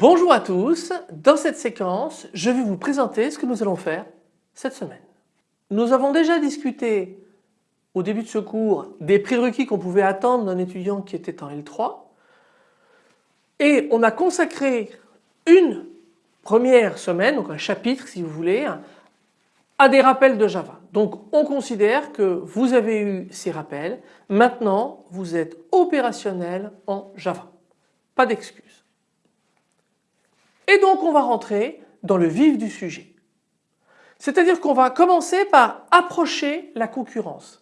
Bonjour à tous, dans cette séquence je vais vous présenter ce que nous allons faire cette semaine. Nous avons déjà discuté au début de ce cours des prérequis qu'on pouvait attendre d'un étudiant qui était en L3 et on a consacré une première semaine, donc un chapitre si vous voulez, à des rappels de Java. Donc on considère que vous avez eu ces rappels, maintenant vous êtes opérationnel en Java. Pas d'excuses. Et donc on va rentrer dans le vif du sujet. C'est-à-dire qu'on va commencer par approcher la concurrence,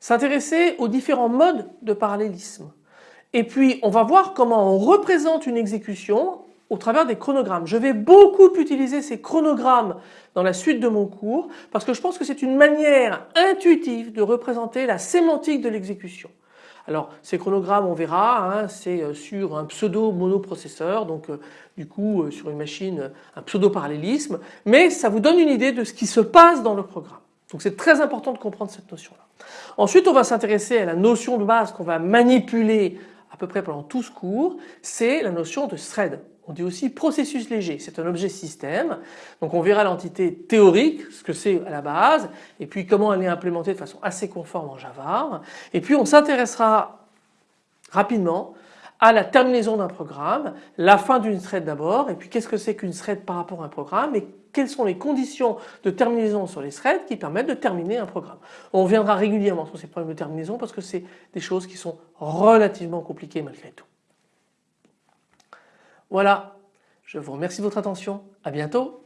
s'intéresser aux différents modes de parallélisme. Et puis on va voir comment on représente une exécution au travers des chronogrammes. Je vais beaucoup utiliser ces chronogrammes dans la suite de mon cours parce que je pense que c'est une manière intuitive de représenter la sémantique de l'exécution. Alors ces chronogrammes on verra hein, c'est euh, sur un pseudo monoprocesseur donc euh, du coup euh, sur une machine un pseudo parallélisme mais ça vous donne une idée de ce qui se passe dans le programme. Donc c'est très important de comprendre cette notion là. Ensuite on va s'intéresser à la notion de base qu'on va manipuler peu près pendant tout ce cours, c'est la notion de thread. On dit aussi processus léger, c'est un objet système. Donc on verra l'entité théorique, ce que c'est à la base, et puis comment elle est implémentée de façon assez conforme en Java. Et puis on s'intéressera rapidement à la terminaison d'un programme, la fin d'une thread d'abord, et puis qu'est-ce que c'est qu'une thread par rapport à un programme, et quelles sont les conditions de terminaison sur les threads qui permettent de terminer un programme. On reviendra régulièrement sur ces problèmes de terminaison parce que c'est des choses qui sont relativement compliquées malgré tout. Voilà, je vous remercie de votre attention, à bientôt.